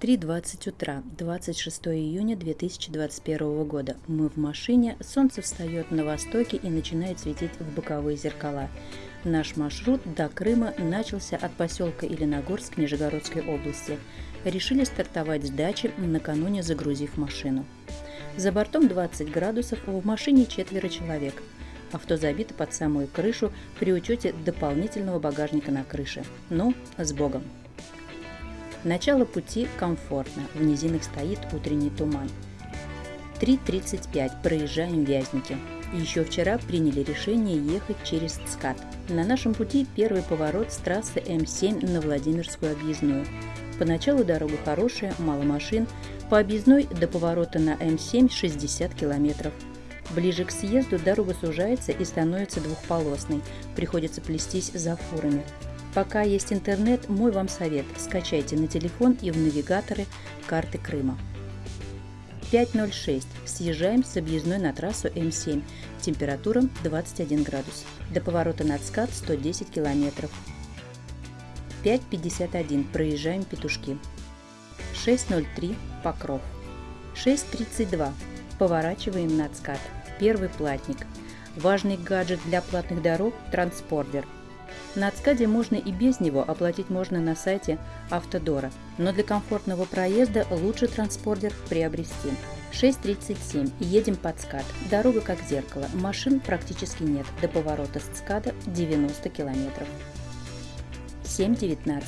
3.20 утра, 26 июня 2021 года. Мы в машине, солнце встает на востоке и начинает светить в боковые зеркала. Наш маршрут до Крыма начался от поселка Еленогорск Нижегородской области. Решили стартовать с дачи, накануне загрузив машину. За бортом 20 градусов, в машине четверо человек. Авто забито под самую крышу при учете дополнительного багажника на крыше. Ну, с Богом! Начало пути комфортно, в низинах стоит утренний туман. 3.35, проезжаем Вязники. Еще вчера приняли решение ехать через ЦКАД. На нашем пути первый поворот с трассы М7 на Владимирскую объездную. Поначалу дорога хорошая, мало машин. По объездной до поворота на М7 60 километров. Ближе к съезду дорога сужается и становится двухполосной. Приходится плестись за фурами. Пока есть интернет, мой вам совет – скачайте на телефон и в навигаторы карты Крыма. 5.06. Съезжаем с объездной на трассу М7. Температура 21 градус. До поворота на ЦКАД 110 километров. 5.51. Проезжаем Петушки. 6.03. Покров. 6.32. Поворачиваем на ЦКАД. Первый платник. Важный гаджет для платных дорог – транспордер – на Ацкаде можно и без него, оплатить можно на сайте Автодора, но для комфортного проезда лучше транспордер приобрести. 6.37. Едем под ЦКАД. Дорога как зеркало. Машин практически нет. До поворота с ЦКАДа 90 километров. 7.19.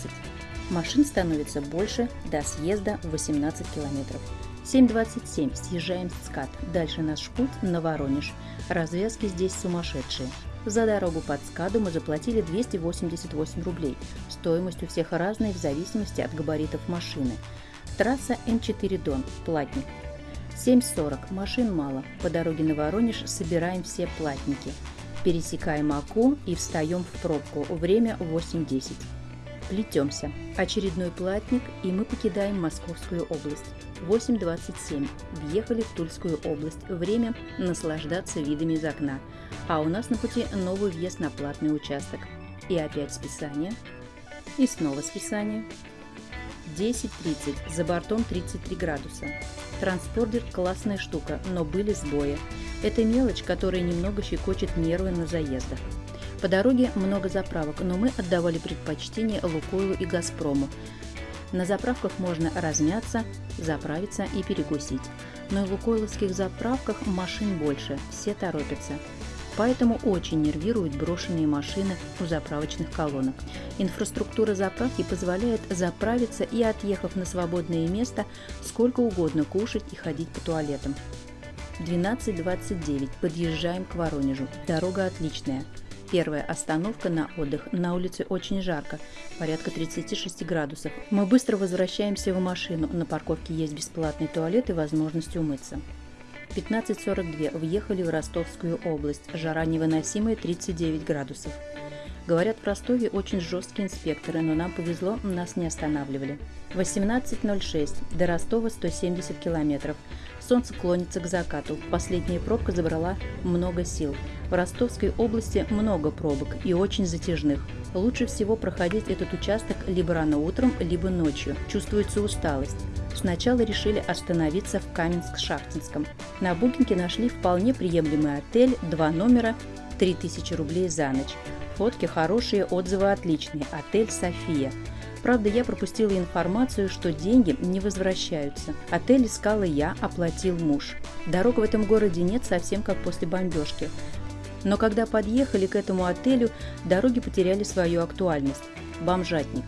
Машин становится больше до съезда 18 километров. 7.27. Съезжаем с ЦКАД. Дальше наш путь на Воронеж. Развязки здесь сумасшедшие. За дорогу под скаду мы заплатили 288 рублей. Стоимость у всех разная в зависимости от габаритов машины. Трасса М4 Дон, платник. 7.40, машин мало. По дороге на Воронеж собираем все платники. Пересекаем Аку и встаем в пробку. Время 8.10. Плетемся. Очередной платник, и мы покидаем Московскую область. 8.27. Въехали в Тульскую область. Время наслаждаться видами из окна. А у нас на пути новый въезд на платный участок. И опять списание. И снова списание. 10.30. За бортом 33 градуса. Транспордер – классная штука, но были сбои. Это мелочь, которая немного щекочет нервы на заездах. По дороге много заправок, но мы отдавали предпочтение Лукойлу и Газпрому. На заправках можно размяться, заправиться и перекусить. Но в лукойловских заправках машин больше, все торопятся. Поэтому очень нервируют брошенные машины у заправочных колонок. Инфраструктура заправки позволяет заправиться и, отъехав на свободное место, сколько угодно кушать и ходить по туалетам. 12.29. Подъезжаем к Воронежу. Дорога отличная. Первая остановка на отдых. На улице очень жарко, порядка 36 градусов. Мы быстро возвращаемся в машину. На парковке есть бесплатный туалет и возможность умыться. 15.42 въехали в Ростовскую область. Жара невыносимая 39 градусов. Говорят, в Ростове очень жесткие инспекторы, но нам повезло, нас не останавливали. 18.06. До Ростова 170 километров. Солнце клонится к закату. Последняя пробка забрала много сил. В Ростовской области много пробок и очень затяжных. Лучше всего проходить этот участок либо рано утром, либо ночью. Чувствуется усталость. Сначала решили остановиться в Каменск-Шахтинском. На букинге нашли вполне приемлемый отель, два номера, 3000 рублей за ночь. Фотки хорошие, отзывы отличные. Отель «София». Правда, я пропустила информацию, что деньги не возвращаются. Отель искала я, оплатил муж. Дорог в этом городе нет совсем как после бомбежки. Но когда подъехали к этому отелю, дороги потеряли свою актуальность. Бомжатник.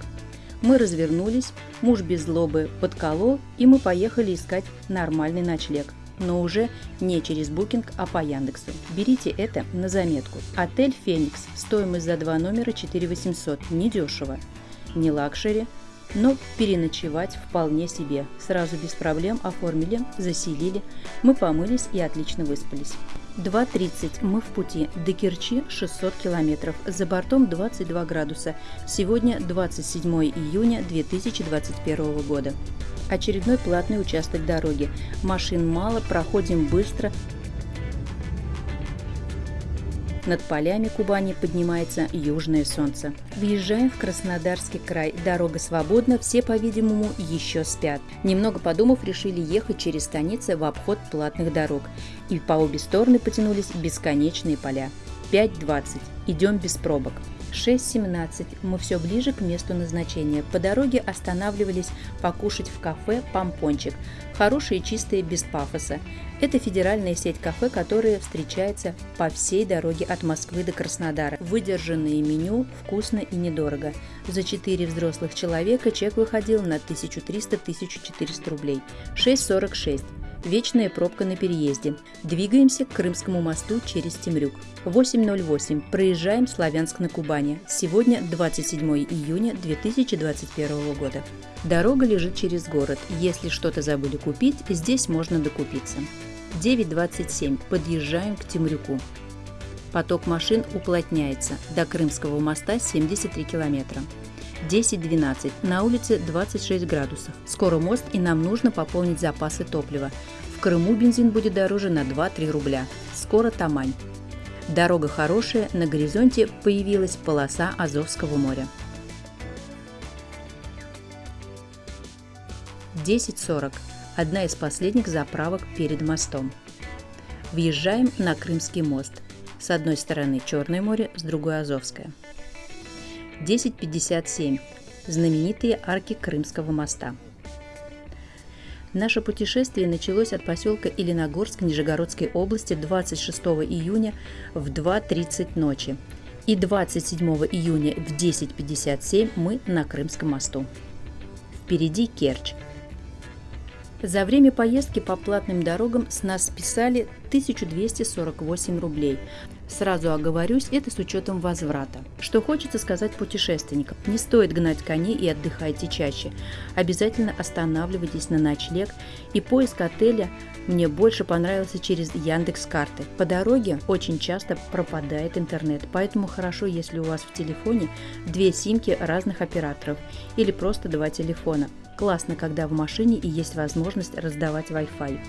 Мы развернулись, муж без злобы подколол, и мы поехали искать нормальный ночлег. Но уже не через Booking, а по Яндексу. Берите это на заметку. Отель «Феникс». Стоимость за два номера 4 800. Недешево не luxury, но переночевать вполне себе. Сразу без проблем оформили, заселили, мы помылись и отлично выспались. 2.30 мы в пути. До Керчи 600 километров. За бортом 22 градуса. Сегодня 27 июня 2021 года. Очередной платный участок дороги. Машин мало, проходим быстро, Над полями Кубани поднимается южное солнце. Въезжаем в Краснодарский край. Дорога свободна, все, по-видимому, еще спят. Немного подумав, решили ехать через станицы в обход платных дорог. И по обе стороны потянулись бесконечные поля. 5.20. Идем без пробок. 6.17. Мы все ближе к месту назначения. По дороге останавливались покушать в кафе «Помпончик». Хорошие, чистые, без пафоса. Это федеральная сеть кафе, которая встречается по всей дороге от Москвы до Краснодара. Выдержанное меню, вкусно и недорого. За 4 взрослых человека чек выходил на 1300-1400 рублей. 6.46. Вечная пробка на переезде. Двигаемся к Крымскому мосту через Темрюк. 8.08. Проезжаем Славянск на Кубани. Сегодня 27 июня 2021 года. Дорога лежит через город. Если что-то забыли купить, здесь можно докупиться. 9.27. Подъезжаем к Темрюку. Поток машин уплотняется. До Крымского моста 73 километра. 10-12. На улице 26 градусов. Скоро мост и нам нужно пополнить запасы топлива. В Крыму бензин будет дороже на 2-3 рубля. Скоро Тамань. Дорога хорошая, на горизонте появилась полоса Азовского моря. 10.40. Одна из последних заправок перед мостом. Въезжаем на Крымский мост. С одной стороны Черное море, с другой Азовское. 1057. Знаменитые арки Крымского моста. Наше путешествие началось от поселка Еленогорск Нижегородской области 26 июня в 2.30 ночи. И 27 июня в 10.57 мы на Крымском мосту. Впереди Керчь. За время поездки по платным дорогам с нас списали 1248 рублей, Сразу оговорюсь, это с учетом возврата. Что хочется сказать путешественникам. Не стоит гнать коней и отдыхайте чаще. Обязательно останавливайтесь на ночлег. И поиск отеля мне больше понравился через Яндекс карты. По дороге очень часто пропадает интернет, поэтому хорошо, если у вас в телефоне две симки разных операторов или просто два телефона. Классно, когда в машине и есть возможность раздавать Wi-Fi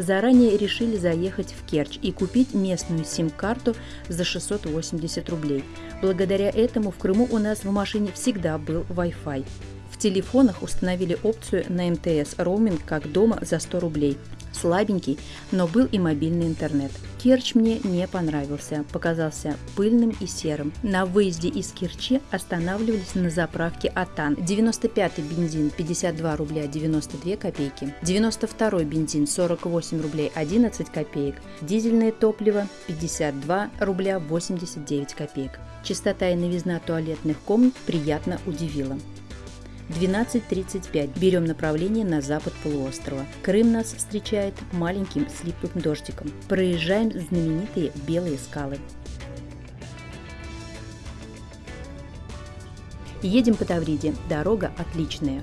заранее решили заехать в Керчь и купить местную сим-карту за 680 рублей. Благодаря этому в Крыму у нас в машине всегда был Wi-Fi. В телефонах установили опцию на МТС роуминг как дома за 100 рублей слабенький, но был и мобильный интернет. Керчь мне не понравился, показался пыльным и серым. На выезде из Керчи останавливались на заправке Атан. 95-й бензин 52 рубля 92 копейки, 92-й бензин 48 рублей 11 копеек, дизельное топливо 52 рубля 89 копеек. Чистота и новизна туалетных комнат приятно удивила. 12.35. Берем направление на запад полуострова. Крым нас встречает маленьким слипым дождиком. Проезжаем знаменитые белые скалы. Едем по Тавриде. Дорога отличная.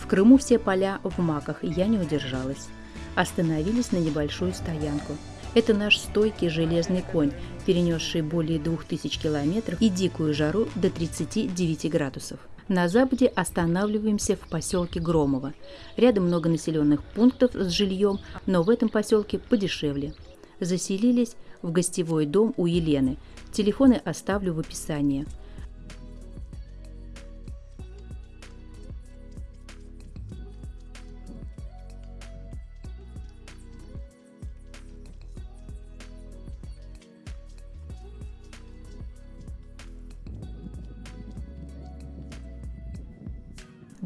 В Крыму все поля в маках, и я не удержалась. Остановились на небольшую стоянку. Это наш стойкий железный конь, перенесший более 2000 километров и дикую жару до 39 градусов. На западе останавливаемся в поселке Громово. Рядом много населенных пунктов с жильем, но в этом поселке подешевле. Заселились в гостевой дом у Елены. Телефоны оставлю в описании.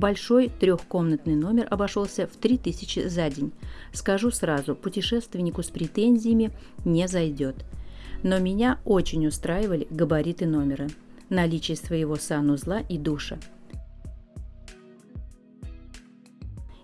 Большой трехкомнатный номер обошелся в 3000 за день. Скажу сразу, путешественнику с претензиями не зайдет. Но меня очень устраивали габариты номера, наличие своего санузла и душа –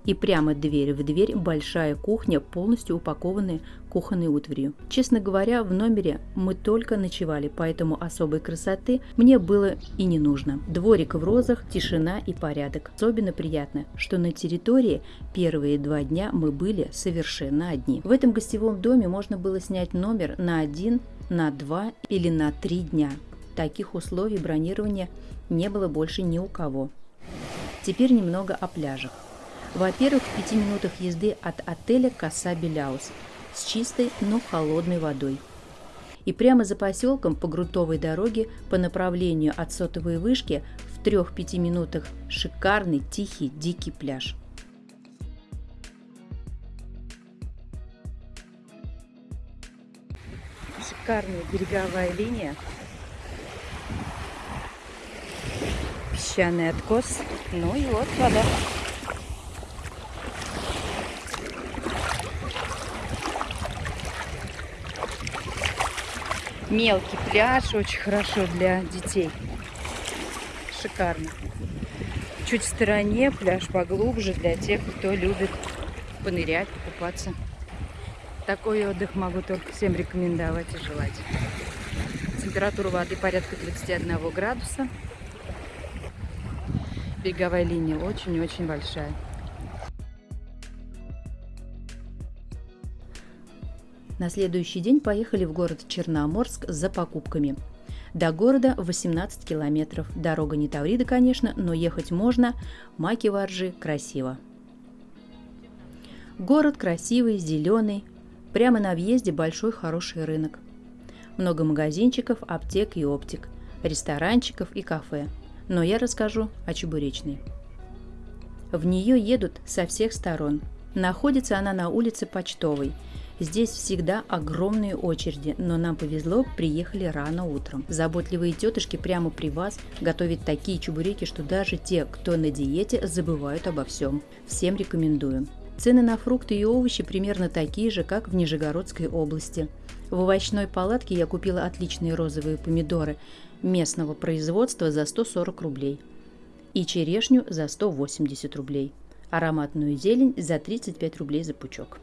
и прямо дверь в дверь большая кухня, полностью упакованная кухонной утварью. Честно говоря, в номере мы только ночевали, поэтому особой красоты мне было и не нужно. Дворик в розах, тишина и порядок. Особенно приятно, что на территории первые два дня мы были совершенно одни. В этом гостевом доме можно было снять номер на один, на два или на три дня. Таких условий бронирования не было больше ни у кого. Теперь немного о пляжах. Во-первых, в пяти минутах езды от отеля Коса Беляус с чистой, но холодной водой. И прямо за поселком по грунтовой дороге по направлению от сотовой вышки в 3-5 минутах шикарный тихий дикий пляж. Шикарная береговая линия. Песчаный откос. Ну и вот вода. Мелкий пляж, очень хорошо для детей. Шикарно. Чуть в стороне пляж поглубже для тех, кто любит понырять, покупаться. Такой отдых могу только всем рекомендовать и желать. Температура воды порядка 31 градуса. Береговая линия очень-очень большая. На следующий день поехали в город Черноморск за покупками. До города 18 километров. Дорога не Таврида, конечно, но ехать можно. Маки воржи красиво. Город красивый, зеленый. Прямо на въезде большой хороший рынок. Много магазинчиков, аптек и оптик, ресторанчиков и кафе. Но я расскажу о Чебуречной. В нее едут со всех сторон. Находится она на улице Почтовой – Здесь всегда огромные очереди, но нам повезло, приехали рано утром. Заботливые тетушки прямо при вас готовят такие чебуреки, что даже те, кто на диете, забывают обо всем. Всем рекомендую. Цены на фрукты и овощи примерно такие же, как в Нижегородской области. В овощной палатке я купила отличные розовые помидоры местного производства за 140 рублей и черешню за 180 рублей, ароматную зелень за 35 рублей за пучок.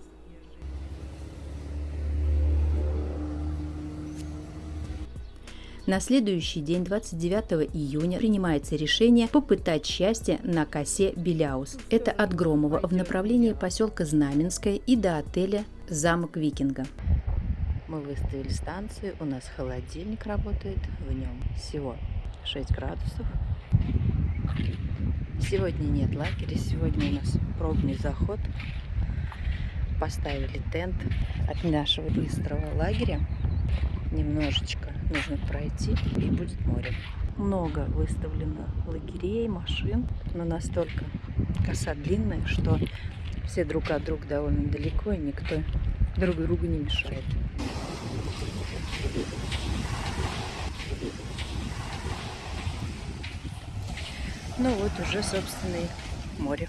На следующий день, 29 июня, принимается решение попытать счастье на косе Беляус. Это от Громова в направлении поселка Знаменское и до отеля «Замок Викинга». Мы выставили станцию, у нас холодильник работает, в нем всего 6 градусов. Сегодня нет лагеря, сегодня у нас пробный заход. Поставили тент от нашего быстрого лагеря немножечко нужно пройти и будет море. Много выставлено лагерей, машин, но настолько коса длинная, что все друг от друга довольно далеко, и никто друг другу не мешает. Ну вот уже, собственно, и море.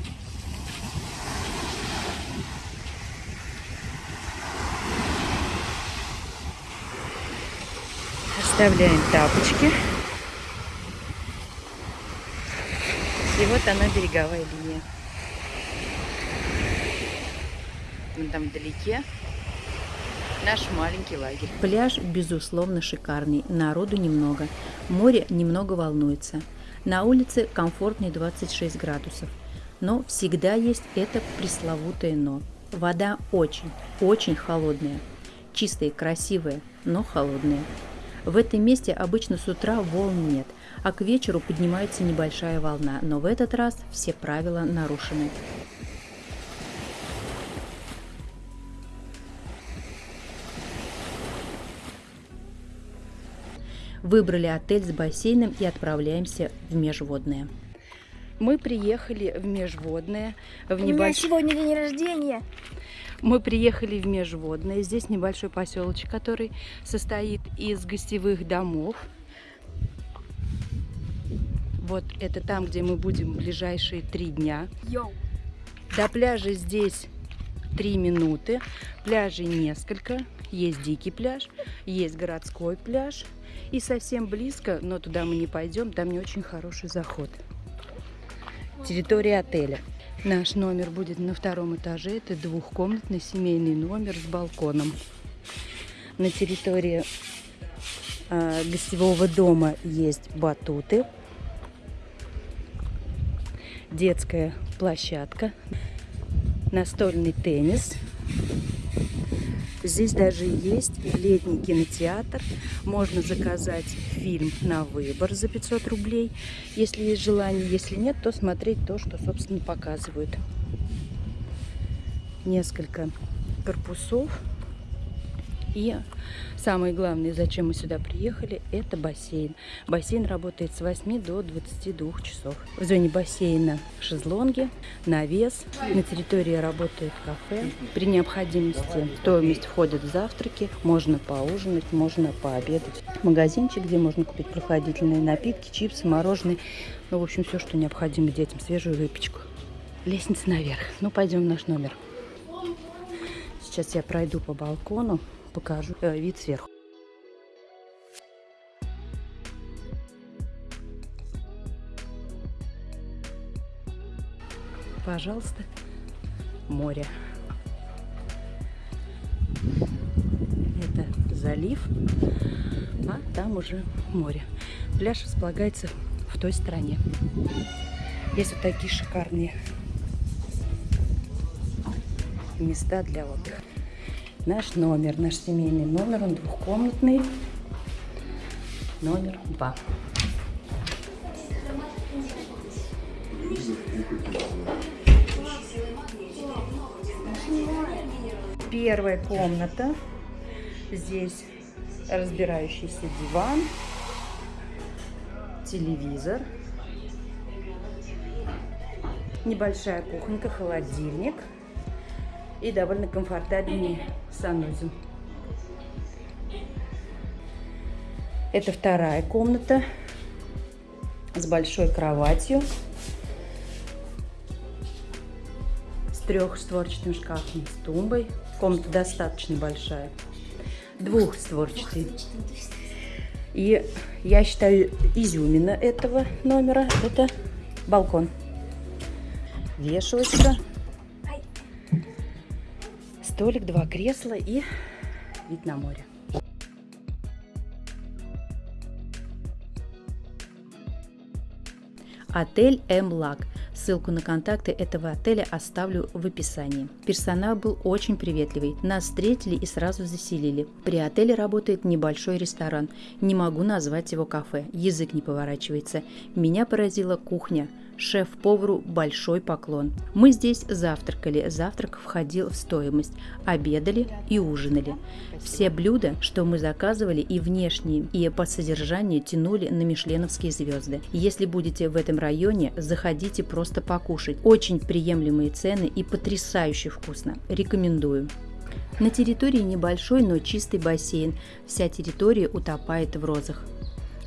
Вставляем тапочки. И вот она, береговая линия. Вон там вдалеке наш маленький лагерь. Пляж, безусловно, шикарный. Народу немного. Море немного волнуется. На улице комфортные 26 градусов. Но всегда есть это пресловутое «но». Вода очень, очень холодная. Чистая, красивая, но холодная. В этом месте обычно с утра волн нет, а к вечеру поднимается небольшая волна, но в этот раз все правила нарушены. Выбрали отель с бассейном и отправляемся в межводное. Мы приехали в межводное. В небольш... У меня сегодня день рождения. Мы приехали в Межводное. Здесь небольшой поселочек, который состоит из гостевых домов. Вот это там, где мы будем ближайшие три дня. Йоу. До пляжа здесь три минуты. Пляжей несколько. Есть дикий пляж, есть городской пляж. И совсем близко, но туда мы не пойдем, там не очень хороший заход. Территория отеля. Наш номер будет на втором этаже. Это двухкомнатный семейный номер с балконом. На территории э, гостевого дома есть батуты, детская площадка, настольный теннис, Здесь даже есть летний кинотеатр. Можно заказать фильм на выбор за 500 рублей, если есть желание. Если нет, то смотреть то, что, собственно, показывают. Несколько корпусов И самое главное, зачем мы сюда приехали, это бассейн. Бассейн работает с 8 до 22 часов. В зоне бассейна шезлонги, навес. На территории работает кафе. При необходимости в стоимость входят завтраки. Можно поужинать, можно пообедать. Магазинчик, где можно купить прохладительные напитки, чипсы, мороженое. Ну, в общем, все, что необходимо детям. Свежую выпечку. Лестница наверх. Ну, пойдем в наш номер. Сейчас я пройду по балкону покажу э, вид сверху. Пожалуйста, море. Это залив, а там уже море. Пляж располагается в той стороне. Есть вот такие шикарные места для отдыха наш номер, наш семейный номер, он двухкомнатный, номер два. Первая комната. Здесь разбирающийся диван, телевизор, небольшая кухонька, холодильник – и довольно комфортабельный санузел. Это вторая комната с большой кроватью, с трехстворчатым шкафом, с тумбой. Комната достаточно большая, двухстворчатый. И я считаю, изюмина этого номера – это балкон. Вешалочка столик, два кресла и вид на море. Отель М-Лак. Ссылку на контакты этого отеля оставлю в описании. Персонал был очень приветливый. Нас встретили и сразу заселили. При отеле работает небольшой ресторан. Не могу назвать его кафе. Язык не поворачивается. Меня поразила кухня – Шеф-повару большой поклон. Мы здесь завтракали, завтрак входил в стоимость, обедали и ужинали. Все блюда, что мы заказывали, и внешние, и по содержанию тянули на мишленовские звезды. Если будете в этом районе, заходите просто покушать. Очень приемлемые цены и потрясающе вкусно. Рекомендую. На территории небольшой, но чистый бассейн. Вся территория утопает в розах.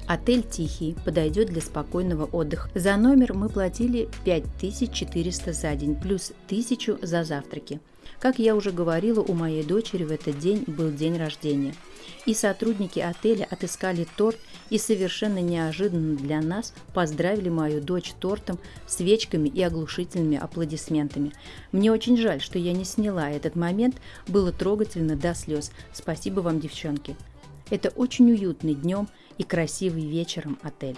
Отель «Тихий» подойдет для спокойного отдыха. За номер мы платили 5400 за день, плюс 1000 за завтраки. Как я уже говорила, у моей дочери в этот день был день рождения. И сотрудники отеля отыскали торт и совершенно неожиданно для нас поздравили мою дочь тортом, свечками и оглушительными аплодисментами. Мне очень жаль, что я не сняла этот момент, было трогательно до слез. Спасибо вам, девчонки. Это очень уютный днем и красивый вечером отель.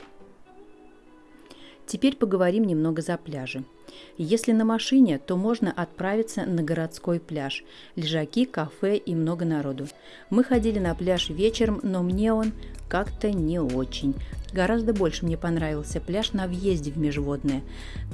Теперь поговорим немного за пляжи. Если на машине, то можно отправиться на городской пляж. Лежаки, кафе и много народу. Мы ходили на пляж вечером, но мне он как-то не очень. Гораздо больше мне понравился пляж на въезде в Межводное,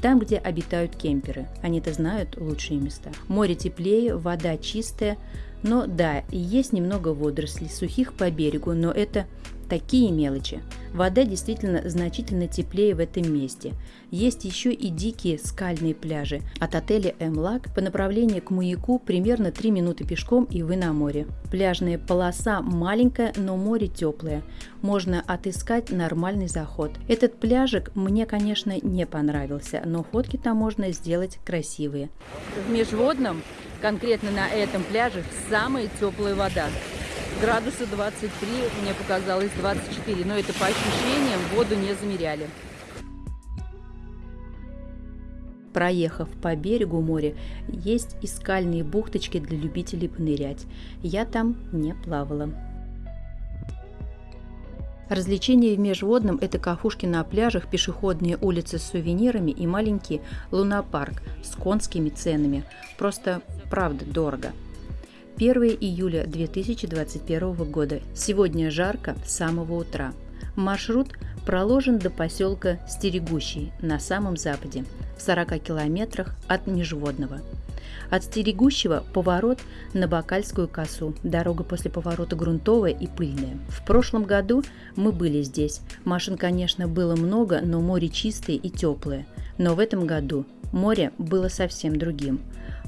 там, где обитают кемперы. Они-то знают лучшие места. Море теплее, вода чистая, но да, есть немного водорослей, сухих по берегу, но это Такие мелочи. Вода действительно значительно теплее в этом месте. Есть еще и дикие скальные пляжи. От отеля Эмлак по направлению к Маяку примерно 3 минуты пешком и вы на море. Пляжная полоса маленькая, но море теплое. Можно отыскать нормальный заход. Этот пляжик мне, конечно, не понравился, но фотки там можно сделать красивые. В межводном, конкретно на этом пляже, самая теплая вода градуса 23, мне показалось 24, но это по ощущениям воду не замеряли. Проехав по берегу моря, есть и скальные бухточки для любителей понырять. Я там не плавала. Развлечения в межводном – это кафушки на пляжах, пешеходные улицы с сувенирами и маленький лунопарк с конскими ценами. Просто правда дорого – 1 июля 2021 года. Сегодня жарко с самого утра. Маршрут проложен до поселка Стерегущий на самом западе. в 40 километрах от Межводного. От стерегущего поворот на Бакальскую косу. Дорога после поворота грунтовая и пыльная. В прошлом году мы были здесь. Машин, конечно, было много, но море чистое и теплое. Но в этом году море было совсем другим.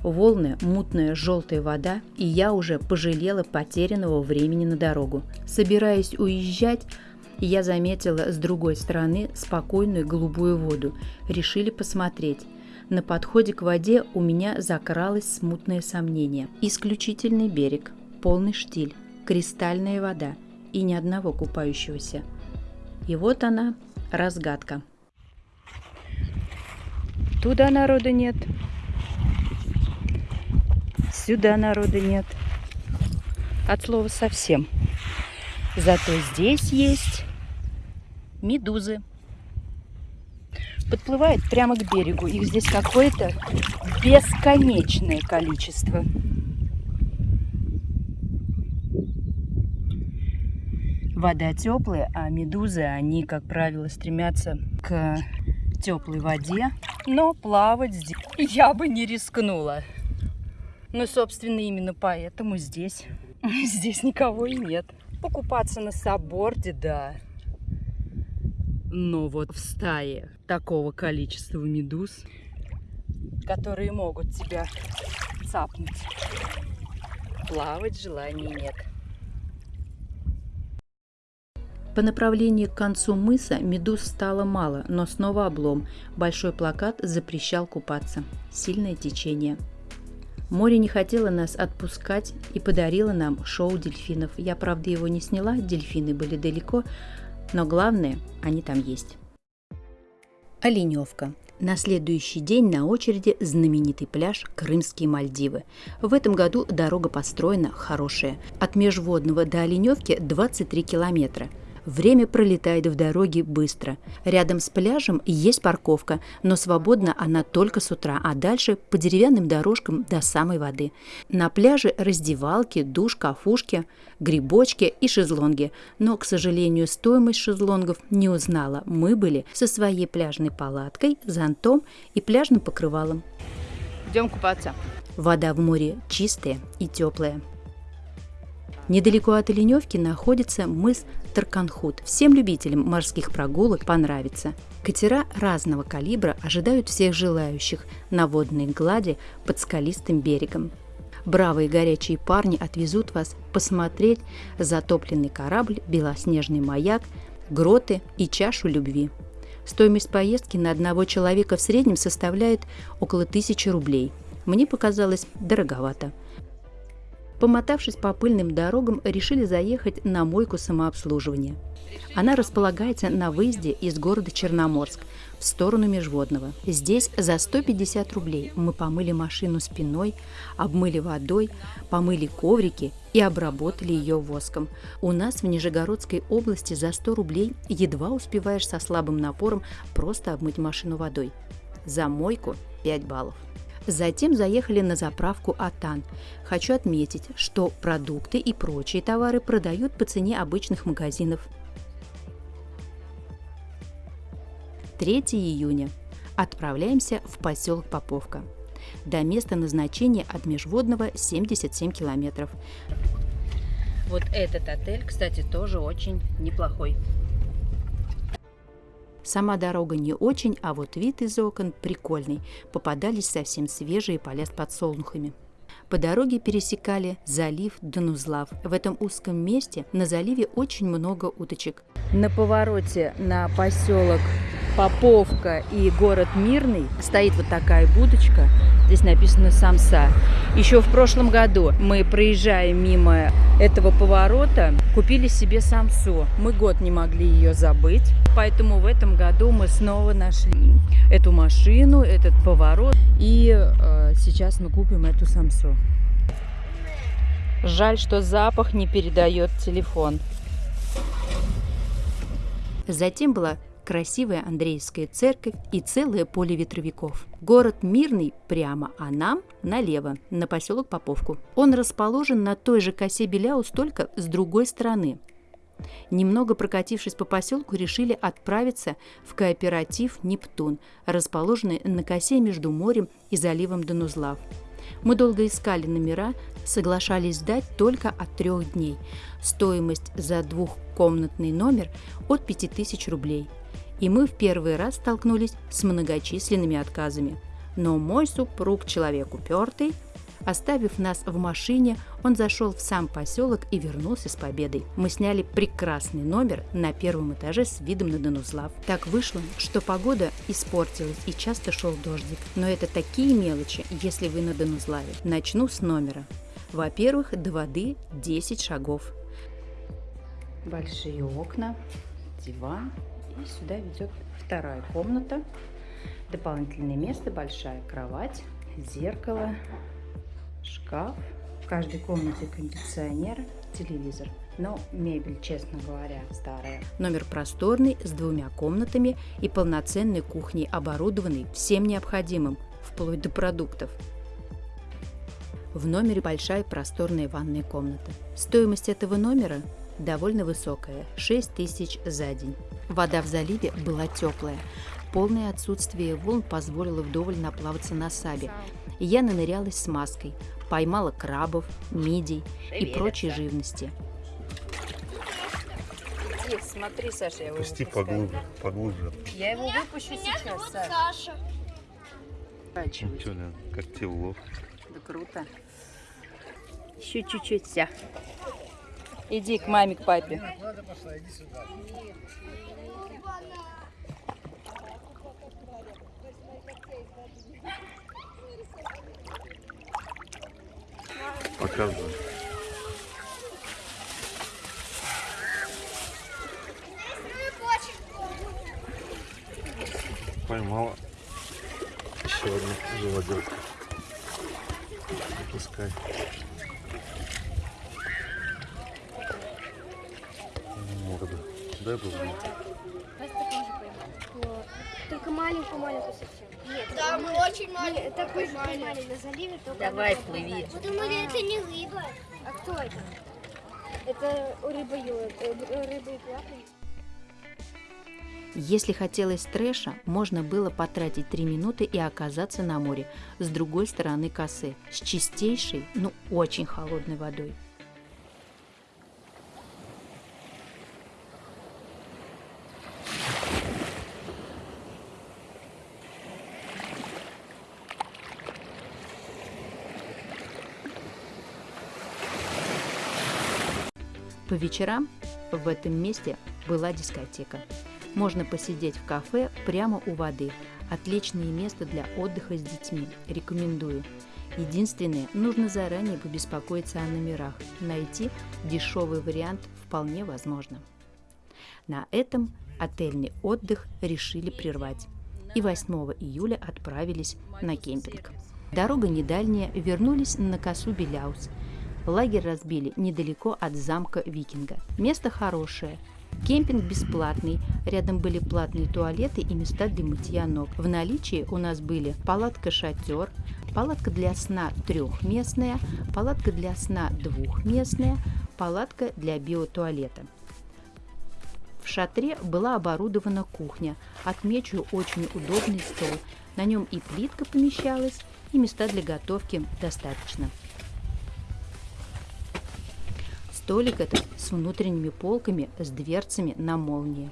Волны, мутная желтая вода, и я уже пожалела потерянного времени на дорогу. Собираясь уезжать, я заметила с другой стороны спокойную голубую воду. Решили посмотреть. На подходе к воде у меня закралось смутное сомнение. Исключительный берег, полный штиль, кристальная вода и ни одного купающегося. И вот она, разгадка. Туда народа нет. Сюда народа нет. От слова совсем. Зато здесь есть медузы подплывает прямо к берегу. Их здесь какое-то бесконечное количество. Вода теплая, а медузы, они, как правило, стремятся к теплой воде. Но плавать здесь я бы не рискнула. Ну, собственно, именно поэтому здесь, здесь никого и нет. Покупаться на соборде, да. Но вот в стае такого количества медуз, которые могут тебя цапнуть, плавать желания нет. По направлению к концу мыса медуз стало мало, но снова облом. Большой плакат запрещал купаться. Сильное течение. Море не хотело нас отпускать и подарило нам шоу дельфинов. Я, правда, его не сняла, дельфины были далеко, но главное, они там есть. Оленевка. На следующий день на очереди знаменитый пляж Крымские Мальдивы. В этом году дорога построена хорошая. От Межводного до Оленевки 23 километра – Время пролетает в дороге быстро. Рядом с пляжем есть парковка, но свободна она только с утра, а дальше по деревянным дорожкам до самой воды. На пляже раздевалки, душ, кафушки, грибочки и шезлонги. Но, к сожалению, стоимость шезлонгов не узнала. Мы были со своей пляжной палаткой, зонтом и пляжным покрывалом. Идем купаться. Вода в море чистая и теплая. Недалеко от Оленевки находится мыс Тарканхут. Всем любителям морских прогулок понравится. Катера разного калибра ожидают всех желающих на водной глади под скалистым берегом. Бравые горячие парни отвезут вас посмотреть затопленный корабль, белоснежный маяк, гроты и чашу любви. Стоимость поездки на одного человека в среднем составляет около тысячи рублей. Мне показалось дороговато – Помотавшись по пыльным дорогам, решили заехать на мойку самообслуживания. Она располагается на выезде из города Черноморск в сторону Межводного. Здесь за 150 рублей мы помыли машину спиной, обмыли водой, помыли коврики и обработали ее воском. У нас в Нижегородской области за 100 рублей едва успеваешь со слабым напором просто обмыть машину водой. За мойку 5 баллов. Затем заехали на заправку «Атан». Хочу отметить, что продукты и прочие товары продают по цене обычных магазинов. 3 июня. Отправляемся в поселок Поповка. До места назначения от Межводного 77 километров. Вот этот отель, кстати, тоже очень неплохой. Сама дорога не очень, а вот вид из окон прикольный. Попадались совсем свежие поля с подсолнухами. По дороге пересекали залив Данузлав. В этом узком месте на заливе очень много уточек. На повороте на поселок Поповка и город Мирный стоит вот такая будочка. Здесь написано «Самса». Еще в прошлом году мы, проезжая мимо этого поворота, купили себе самсу. Мы год не могли ее забыть, поэтому в этом году мы снова нашли эту машину, этот поворот. И э, сейчас мы купим эту самсу. Жаль, что запах не передает телефон. Затем была красивая Андреевская церковь и целое поле ветровиков. Город Мирный прямо, а нам налево, на поселок Поповку. Он расположен на той же косе Беляус, только с другой стороны. Немного прокатившись по поселку, решили отправиться в кооператив «Нептун», расположенный на косе между морем и заливом Донузлав. Мы долго искали номера, соглашались сдать только от трех дней. Стоимость за двухкомнатный номер от 5000 рублей. И мы в первый раз столкнулись с многочисленными отказами. Но мой супруг человек упертый – Оставив нас в машине, он зашел в сам поселок и вернулся с победой. Мы сняли прекрасный номер на первом этаже с видом на Донузлав. Так вышло, что погода испортилась и часто шел дождик. Но это такие мелочи, если вы на Донузлаве. Начну с номера. Во-первых, до воды 10 шагов. Большие окна, диван. И сюда ведет вторая комната. Дополнительное место, большая кровать, зеркало, шкаф, в каждой комнате кондиционер, телевизор. Но мебель, честно говоря, старая. Номер просторный, с двумя комнатами и полноценной кухней, оборудованный всем необходимым, вплоть до продуктов. В номере большая просторная ванная комната. Стоимость этого номера довольно высокая – 6 тысяч за день. Вода в заливе была теплая. Полное отсутствие волн позволило вдоволь наплаваться на сабе. Я нанырялась с маской, поймала крабов, мидий и прочей живности. Иди, смотри, Саша, я его Пусти поглубже, поглубже. Я его выпущу сейчас, Саша. Саша. Ну что, как тебе улов? Да круто. Еще чуть-чуть вся. Иди к маме, к папе. Показывай. Поймала еще одну живодерку. Пускай. Морда. Дай бы мне. Только маленькую-маленькую совсем. Нет, Да, мы очень маленькие. Нет, такой же поймали на заливе, только Давай, плыви. Мы думали, это не рыба. А кто это? Это рыба э, рыба и плавает. Если хотелось трэша, можно было потратить 3 минуты и оказаться на море с другой стороны косы, с чистейшей, ну очень холодной водой. По вечерам в этом месте была дискотека. Можно посидеть в кафе прямо у воды. Отличное место для отдыха с детьми. Рекомендую. Единственное, нужно заранее побеспокоиться о номерах. Найти дешевый вариант вполне возможно. На этом отельный отдых решили прервать. И 8 июля отправились на кемпинг. Дорога не дальняя, вернулись на косу Беляус. Лагерь разбили недалеко от замка Викинга. Место хорошее, Кемпинг бесплатный, рядом были платные туалеты и места для мытья ног. В наличии у нас были палатка-шатер, палатка для сна трехместная, палатка для сна двухместная, палатка для биотуалета. В шатре была оборудована кухня. Отмечу очень удобный стол. На нем и плитка помещалась, и места для готовки достаточно. Столик этот с внутренними полками, с дверцами на молнии.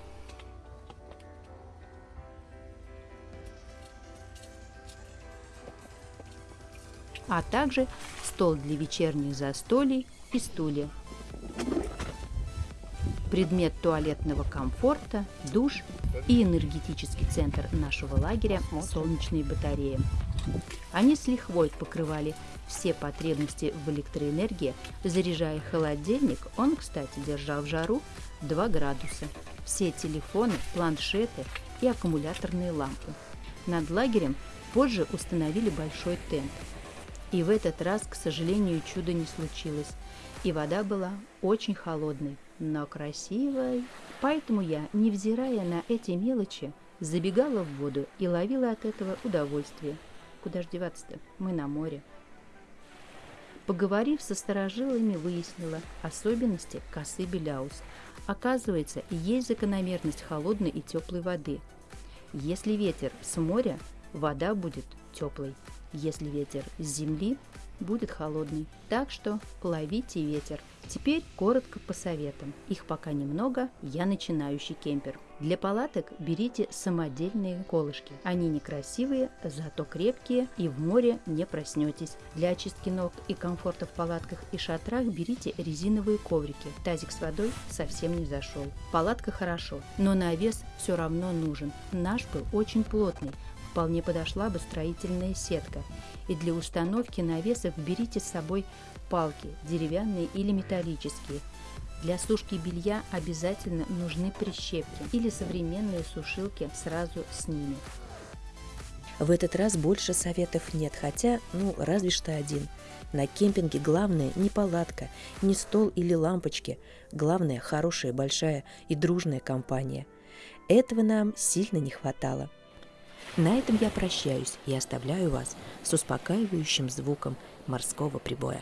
А также стол для вечерних застолий и стулья. Предмет туалетного комфорта, душ и энергетический центр нашего лагеря – солнечные батареи. Они с лихвой покрывали все потребности в электроэнергии, заряжая холодильник, он, кстати, держал в жару 2 градуса. Все телефоны, планшеты и аккумуляторные лампы. Над лагерем позже установили большой тент. И в этот раз, к сожалению, чудо не случилось. И вода была очень холодной, но красивой. Поэтому я, невзирая на эти мелочи, забегала в воду и ловила от этого удовольствие. Куда ж деваться-то? Мы на море. Поговорив со старожилами, выяснила особенности косы Беляус. Оказывается, есть закономерность холодной и теплой воды. Если ветер с моря, вода будет теплой. Если ветер с земли, будет холодный. Так что ловите ветер. Теперь коротко по советам. Их пока немного, я начинающий кемпер. Для палаток берите самодельные колышки. Они некрасивые, зато крепкие и в море не проснетесь. Для очистки ног и комфорта в палатках и шатрах берите резиновые коврики. Тазик с водой совсем не зашел. Палатка хорошо, но навес все равно нужен. Наш был очень плотный, вполне подошла бы строительная сетка. И для установки навесов берите с собой палки, деревянные или металлические. Для сушки белья обязательно нужны прищепки или современные сушилки сразу с ними. В этот раз больше советов нет, хотя, ну, разве что один. На кемпинге главное не палатка, не стол или лампочки. Главное – хорошая, большая и дружная компания. Этого нам сильно не хватало. На этом я прощаюсь и оставляю вас с успокаивающим звуком морского прибоя.